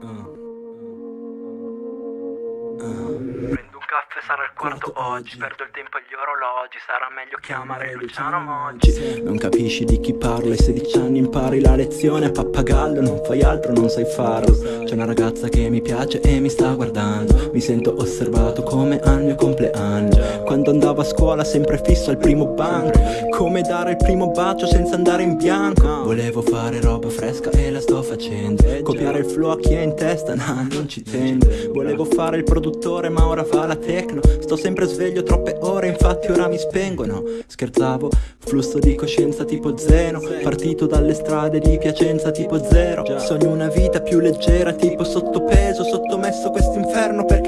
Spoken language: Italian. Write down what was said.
Prendo un caffè, sarà il quarto oggi. Perdo il tempo agli orologi Sarà meglio chiamare Luciano Moggi Non capisci di chi parlo Ai 16 anni impari la lezione a pappagallo Non fai altro, non sai farlo. C'è una ragazza che mi piace e mi sta guardando. Mi sento osservato come al mio compleanno Andavo a scuola sempre fisso al primo banco. Come dare il primo bacio senza andare in bianco. Volevo fare roba fresca e la sto facendo. Copiare il flow a chi è in testa, nah, non ci tendo. Volevo fare il produttore ma ora fa la techno Sto sempre sveglio troppe ore infatti ora mi spengono. Scherzavo, flusso di coscienza tipo zero. Partito dalle strade di Piacenza tipo zero. Sogno una vita più leggera tipo sottopeso Sottomesso mi ha difeso